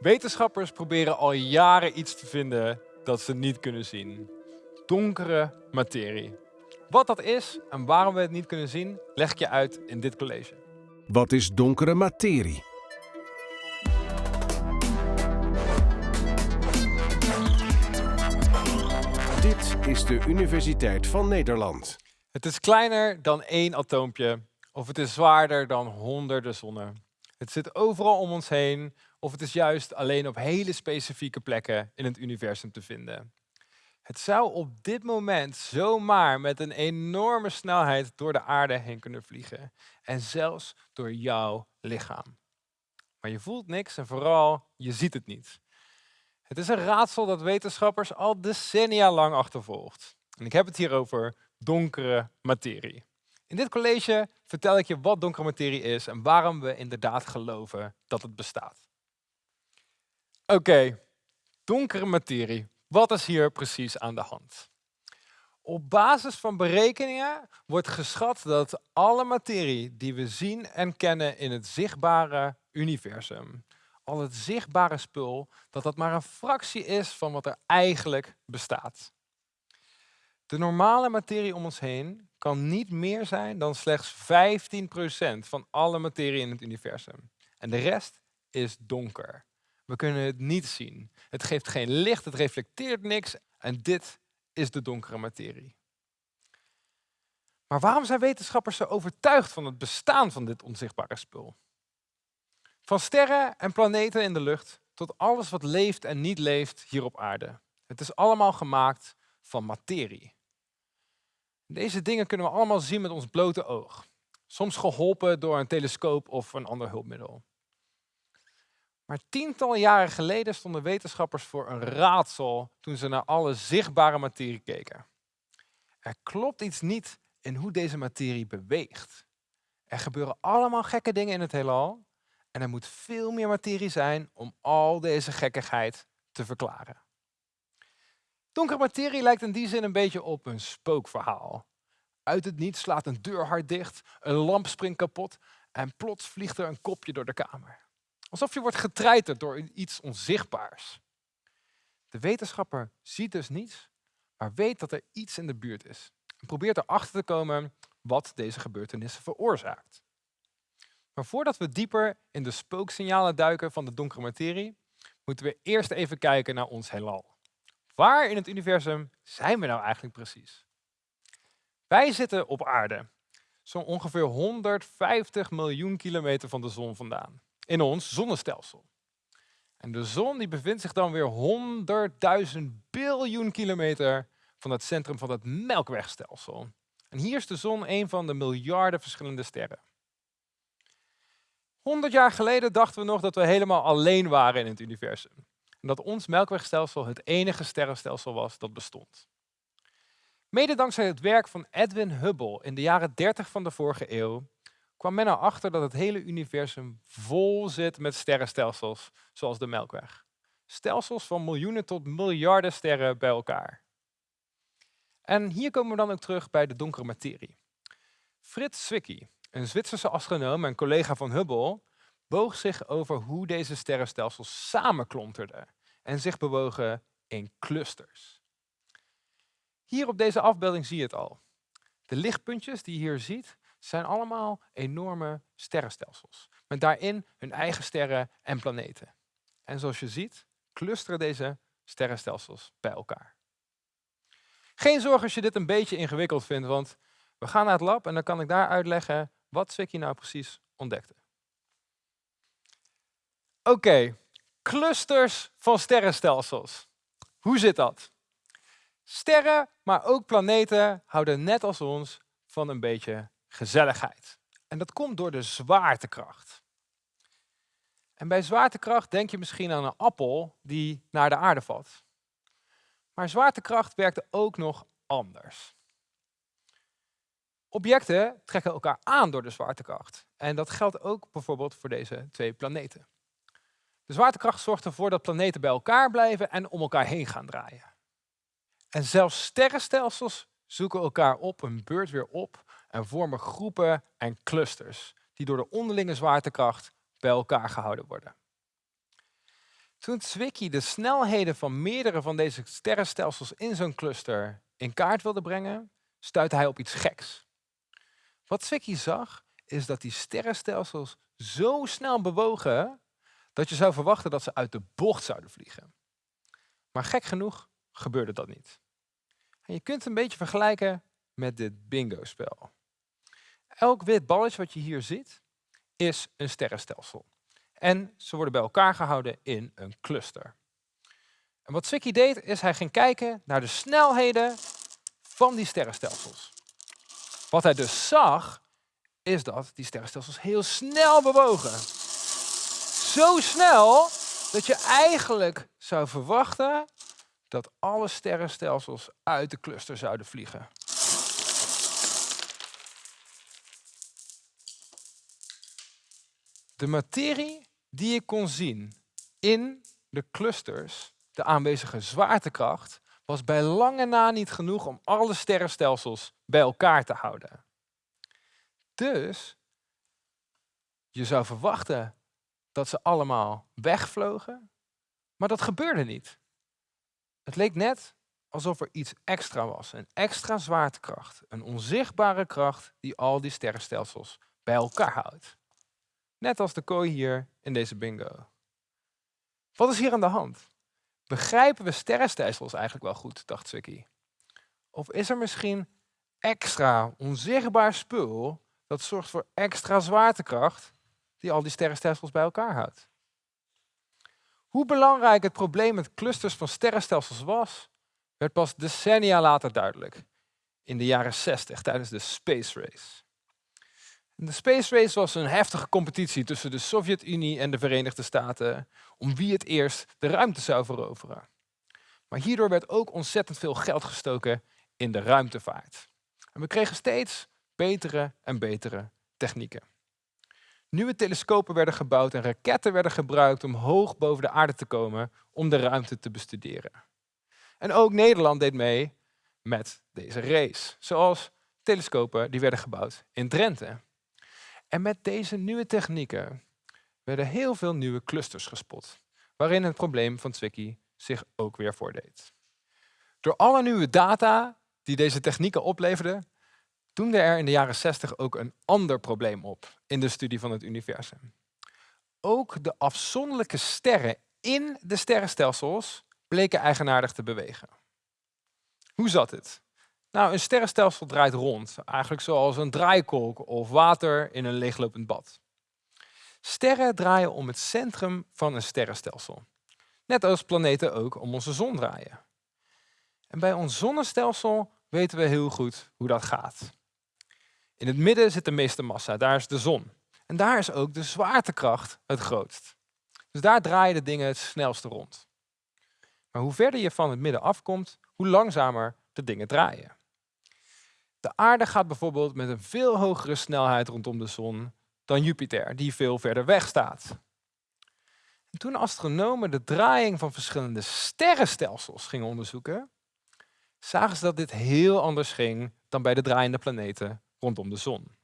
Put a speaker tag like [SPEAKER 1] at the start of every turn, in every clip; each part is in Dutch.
[SPEAKER 1] Wetenschappers proberen al jaren iets te vinden dat ze niet kunnen zien. Donkere materie. Wat dat is en waarom we het niet kunnen zien, leg ik je uit in dit college.
[SPEAKER 2] Wat is donkere materie? Dit is de Universiteit van Nederland.
[SPEAKER 1] Het is kleiner dan één atoompje of het is zwaarder dan honderden zonnen. Het zit overal om ons heen of het is juist alleen op hele specifieke plekken in het universum te vinden. Het zou op dit moment zomaar met een enorme snelheid door de aarde heen kunnen vliegen. En zelfs door jouw lichaam. Maar je voelt niks en vooral, je ziet het niet. Het is een raadsel dat wetenschappers al decennia lang achtervolgt. En ik heb het hier over donkere materie. In dit college vertel ik je wat donkere materie is en waarom we inderdaad geloven dat het bestaat. Oké, donkere materie. Wat is hier precies aan de hand? Op basis van berekeningen wordt geschat dat alle materie die we zien en kennen in het zichtbare universum, al het zichtbare spul, dat dat maar een fractie is van wat er eigenlijk bestaat. De normale materie om ons heen kan niet meer zijn dan slechts 15% van alle materie in het universum. En de rest is donker. We kunnen het niet zien. Het geeft geen licht, het reflecteert niks en dit is de donkere materie. Maar waarom zijn wetenschappers zo overtuigd van het bestaan van dit onzichtbare spul? Van sterren en planeten in de lucht tot alles wat leeft en niet leeft hier op aarde. Het is allemaal gemaakt van materie. Deze dingen kunnen we allemaal zien met ons blote oog. Soms geholpen door een telescoop of een ander hulpmiddel. Maar tientallen jaren geleden stonden wetenschappers voor een raadsel toen ze naar alle zichtbare materie keken. Er klopt iets niet in hoe deze materie beweegt. Er gebeuren allemaal gekke dingen in het heelal en er moet veel meer materie zijn om al deze gekkigheid te verklaren. Donkere materie lijkt in die zin een beetje op een spookverhaal. Uit het niets slaat een deur hard dicht, een lamp springt kapot en plots vliegt er een kopje door de kamer. Alsof je wordt getreiterd door iets onzichtbaars. De wetenschapper ziet dus niets, maar weet dat er iets in de buurt is. En probeert erachter te komen wat deze gebeurtenissen veroorzaakt. Maar voordat we dieper in de spooksignalen duiken van de donkere materie, moeten we eerst even kijken naar ons heelal. Waar in het universum zijn we nou eigenlijk precies? Wij zitten op aarde, zo'n ongeveer 150 miljoen kilometer van de zon vandaan in ons zonnestelsel. En de zon die bevindt zich dan weer 100.000 biljoen kilometer van het centrum van het melkwegstelsel. En hier is de zon een van de miljarden verschillende sterren. 100 jaar geleden dachten we nog dat we helemaal alleen waren in het universum. En dat ons melkwegstelsel het enige sterrenstelsel was dat bestond. Mede dankzij het werk van Edwin Hubble in de jaren 30 van de vorige eeuw kwam men erachter dat het hele universum vol zit met sterrenstelsels, zoals de Melkweg. Stelsels van miljoenen tot miljarden sterren bij elkaar. En hier komen we dan ook terug bij de donkere materie. Fritz Zwicky, een Zwitserse astronoom en collega van Hubble, boog zich over hoe deze sterrenstelsels samenklonterden en zich bewogen in clusters. Hier op deze afbeelding zie je het al. De lichtpuntjes die je hier ziet, zijn allemaal enorme sterrenstelsels. Met daarin hun eigen sterren en planeten. En zoals je ziet, clusteren deze sterrenstelsels bij elkaar. Geen zorg als je dit een beetje ingewikkeld vindt, want we gaan naar het lab en dan kan ik daar uitleggen wat Zwicky nou precies ontdekte. Oké, clusters van sterrenstelsels. Hoe zit dat? Sterren, maar ook planeten houden net als ons van een beetje gezelligheid. En dat komt door de zwaartekracht. En bij zwaartekracht denk je misschien aan een appel die naar de aarde valt. Maar zwaartekracht werkt ook nog anders. Objecten trekken elkaar aan door de zwaartekracht. En dat geldt ook bijvoorbeeld voor deze twee planeten. De zwaartekracht zorgt ervoor dat planeten bij elkaar blijven en om elkaar heen gaan draaien. En zelfs sterrenstelsels zoeken elkaar op een beurt weer op en vormen groepen en clusters die door de onderlinge zwaartekracht bij elkaar gehouden worden. Toen Zwicky de snelheden van meerdere van deze sterrenstelsels in zo'n cluster in kaart wilde brengen, stuitte hij op iets geks. Wat Zwicky zag, is dat die sterrenstelsels zo snel bewogen dat je zou verwachten dat ze uit de bocht zouden vliegen. Maar gek genoeg gebeurde dat niet. En je kunt het een beetje vergelijken met dit bingo-spel. Elk wit balletje wat je hier ziet, is een sterrenstelsel. En ze worden bij elkaar gehouden in een cluster. En wat Zwicky deed, is hij ging kijken naar de snelheden van die sterrenstelsels. Wat hij dus zag, is dat die sterrenstelsels heel snel bewogen. Zo snel dat je eigenlijk zou verwachten dat alle sterrenstelsels uit de cluster zouden vliegen. De materie die je kon zien in de clusters, de aanwezige zwaartekracht, was bij lange na niet genoeg om alle sterrenstelsels bij elkaar te houden. Dus je zou verwachten dat ze allemaal wegvlogen, maar dat gebeurde niet. Het leek net alsof er iets extra was, een extra zwaartekracht, een onzichtbare kracht die al die sterrenstelsels bij elkaar houdt. Net als de kooi hier in deze bingo. Wat is hier aan de hand? Begrijpen we sterrenstelsels eigenlijk wel goed, dacht Zwicky? Of is er misschien extra onzichtbaar spul dat zorgt voor extra zwaartekracht die al die sterrenstelsels bij elkaar houdt? Hoe belangrijk het probleem met clusters van sterrenstelsels was, werd pas decennia later duidelijk, in de jaren 60 tijdens de Space Race. De Space Race was een heftige competitie tussen de Sovjet-Unie en de Verenigde Staten om wie het eerst de ruimte zou veroveren. Maar hierdoor werd ook ontzettend veel geld gestoken in de ruimtevaart. En we kregen steeds betere en betere technieken. Nieuwe telescopen werden gebouwd en raketten werden gebruikt om hoog boven de aarde te komen om de ruimte te bestuderen. En ook Nederland deed mee met deze race, zoals telescopen die werden gebouwd in Drenthe. En met deze nieuwe technieken werden heel veel nieuwe clusters gespot, waarin het probleem van Zwicky zich ook weer voordeed. Door alle nieuwe data die deze technieken opleverden, doemde er in de jaren 60 ook een ander probleem op in de studie van het universum. Ook de afzonderlijke sterren in de sterrenstelsels bleken eigenaardig te bewegen. Hoe zat het? Nou, een sterrenstelsel draait rond, eigenlijk zoals een draaikolk of water in een leeglopend bad. Sterren draaien om het centrum van een sterrenstelsel. Net als planeten ook om onze zon draaien. En bij ons zonnestelsel weten we heel goed hoe dat gaat. In het midden zit de meeste massa, daar is de zon. En daar is ook de zwaartekracht het grootst. Dus daar draaien de dingen het snelste rond. Maar hoe verder je van het midden afkomt, hoe langzamer de dingen draaien. De aarde gaat bijvoorbeeld met een veel hogere snelheid rondom de zon dan Jupiter, die veel verder weg staat. En toen astronomen de draaiing van verschillende sterrenstelsels gingen onderzoeken, zagen ze dat dit heel anders ging dan bij de draaiende planeten rondom de zon.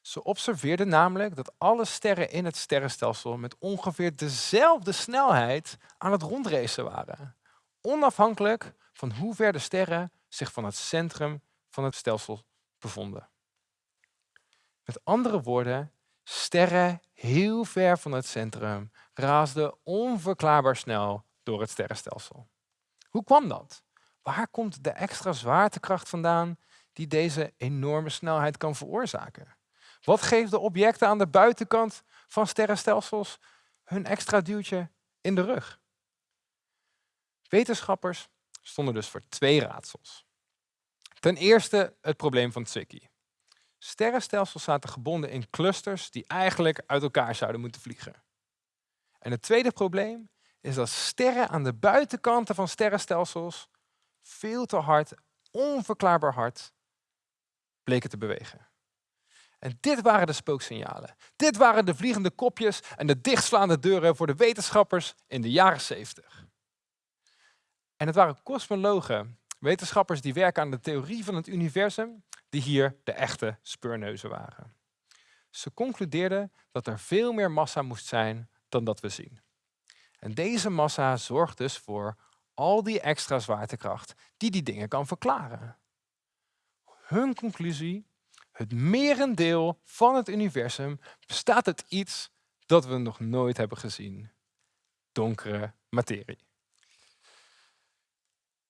[SPEAKER 1] Ze observeerden namelijk dat alle sterren in het sterrenstelsel met ongeveer dezelfde snelheid aan het rondracen waren, onafhankelijk van hoe ver de sterren zich van het centrum van het stelsel bevonden. Met andere woorden, sterren heel ver van het centrum raasden onverklaarbaar snel door het sterrenstelsel. Hoe kwam dat? Waar komt de extra zwaartekracht vandaan die deze enorme snelheid kan veroorzaken? Wat geeft de objecten aan de buitenkant van sterrenstelsels hun extra duwtje in de rug? Wetenschappers stonden dus voor twee raadsels. Ten eerste het probleem van Zwicky. Sterrenstelsels zaten gebonden in clusters die eigenlijk uit elkaar zouden moeten vliegen. En het tweede probleem is dat sterren aan de buitenkanten van sterrenstelsels veel te hard, onverklaarbaar hard, bleken te bewegen. En dit waren de spooksignalen. Dit waren de vliegende kopjes en de dichtslaande deuren voor de wetenschappers in de jaren 70. En het waren kosmologen Wetenschappers die werken aan de theorie van het universum, die hier de echte speurneuzen waren. Ze concludeerden dat er veel meer massa moest zijn dan dat we zien. En deze massa zorgt dus voor al die extra zwaartekracht die die dingen kan verklaren. Hun conclusie, het merendeel van het universum bestaat uit iets dat we nog nooit hebben gezien. Donkere materie.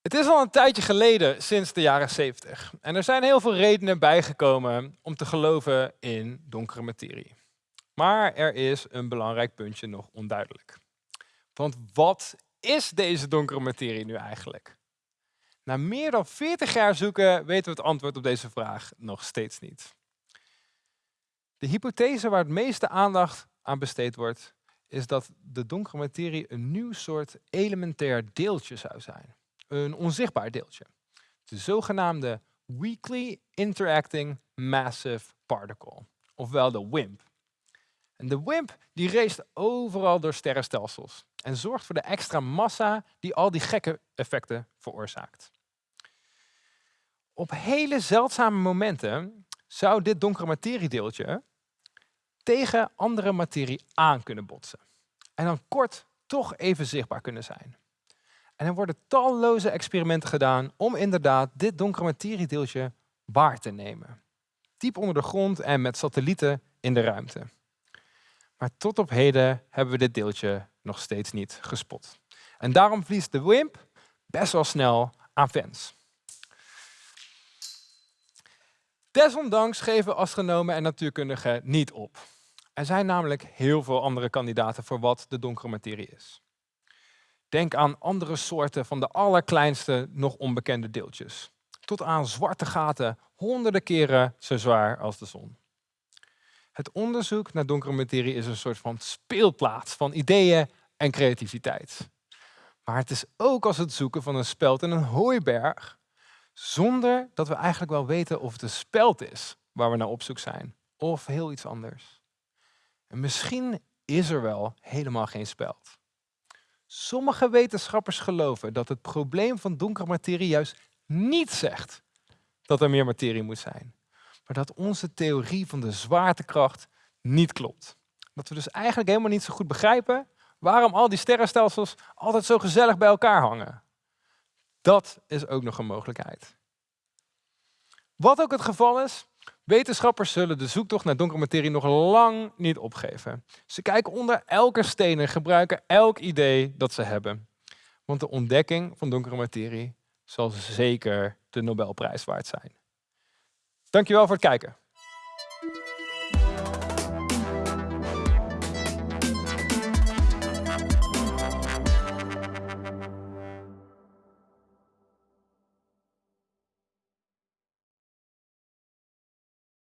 [SPEAKER 1] Het is al een tijdje geleden, sinds de jaren 70. En er zijn heel veel redenen bijgekomen om te geloven in donkere materie. Maar er is een belangrijk puntje nog onduidelijk. Want wat is deze donkere materie nu eigenlijk? Na meer dan 40 jaar zoeken weten we het antwoord op deze vraag nog steeds niet. De hypothese waar het meeste aandacht aan besteed wordt, is dat de donkere materie een nieuw soort elementair deeltje zou zijn. Een onzichtbaar deeltje. De zogenaamde Weakly Interacting Massive Particle, ofwel de WIMP. En de WIMP die race overal door sterrenstelsels en zorgt voor de extra massa die al die gekke effecten veroorzaakt. Op hele zeldzame momenten zou dit donkere materiedeeltje tegen andere materie aan kunnen botsen. En dan kort toch even zichtbaar kunnen zijn. En er worden talloze experimenten gedaan om inderdaad dit donkere materiedeeltje waar te nemen. Diep onder de grond en met satellieten in de ruimte. Maar tot op heden hebben we dit deeltje nog steeds niet gespot. En daarom verliest de WIMP best wel snel aan fans. Desondanks geven astronomen en natuurkundigen niet op. Er zijn namelijk heel veel andere kandidaten voor wat de donkere materie is. Denk aan andere soorten van de allerkleinste nog onbekende deeltjes. Tot aan zwarte gaten honderden keren zo zwaar als de zon. Het onderzoek naar donkere materie is een soort van speelplaats van ideeën en creativiteit. Maar het is ook als het zoeken van een speld in een hooiberg, zonder dat we eigenlijk wel weten of het een speld is waar we naar op zoek zijn, of heel iets anders. En misschien is er wel helemaal geen speld. Sommige wetenschappers geloven dat het probleem van donkere materie juist niet zegt dat er meer materie moet zijn, maar dat onze theorie van de zwaartekracht niet klopt. Dat we dus eigenlijk helemaal niet zo goed begrijpen waarom al die sterrenstelsels altijd zo gezellig bij elkaar hangen. Dat is ook nog een mogelijkheid. Wat ook het geval is, wetenschappers zullen de zoektocht naar donkere materie nog lang niet opgeven. Ze kijken onder elke steen en gebruiken elk idee dat ze hebben. Want de ontdekking van donkere materie zal zeker de Nobelprijs waard zijn. Dankjewel voor het kijken.